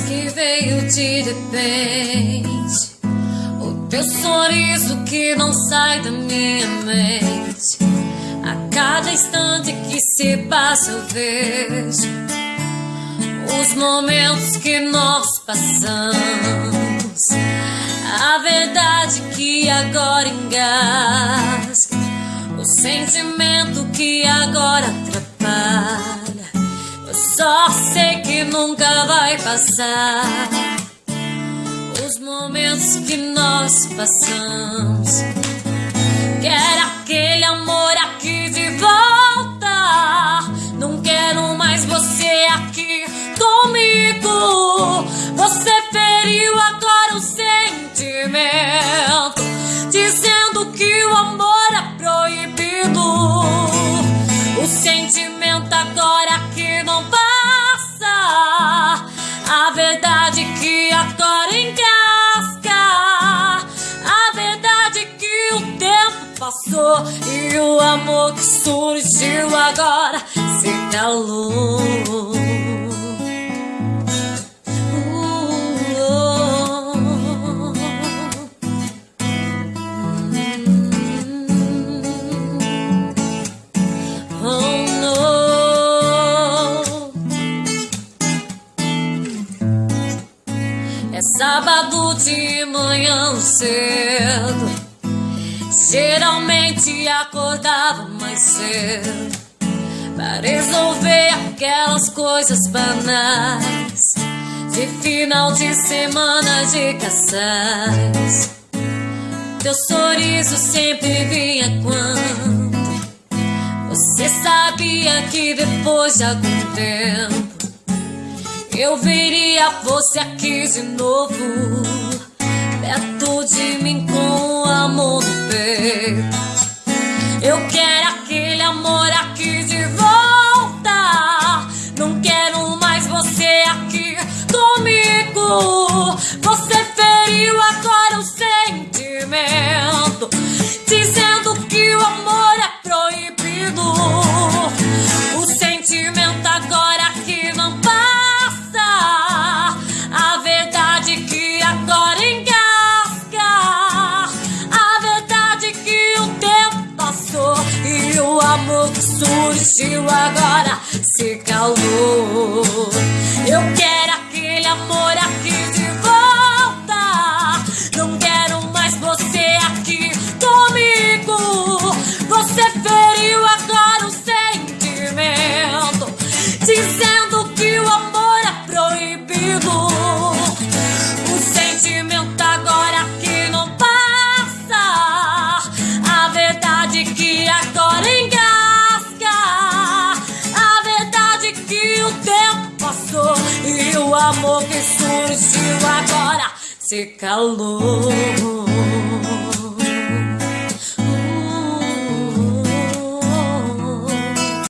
Que veio de repente. O teu sorriso que não sai da minha mente. A cada instante que se passa eu vejo os momentos que nós passamos. A verdade que agora engasga. O sentimento que agora atrapalha. Só sei que nunca vai passar. Os momentos que nós passamos. Quero aquele amor aqui de volta. Não quero mais você aqui comigo. Você feriu agora o sentimento, passou e o amor que surgiu agora se calou. Oh no. É sábado de manhã cedo. Geralmente acordava mais cedo para resolver aquelas coisas banais de final de semana de casais. Teu sorriso sempre vinha quando você sabia que depois de algum tempo eu veria você aqui de novo, perto de mim Eu quero agora se calou. Eu quero aquele amor aqui de volta. Não quero mais você aqui comigo. Você feriu agora amor que surgiu agora se calou.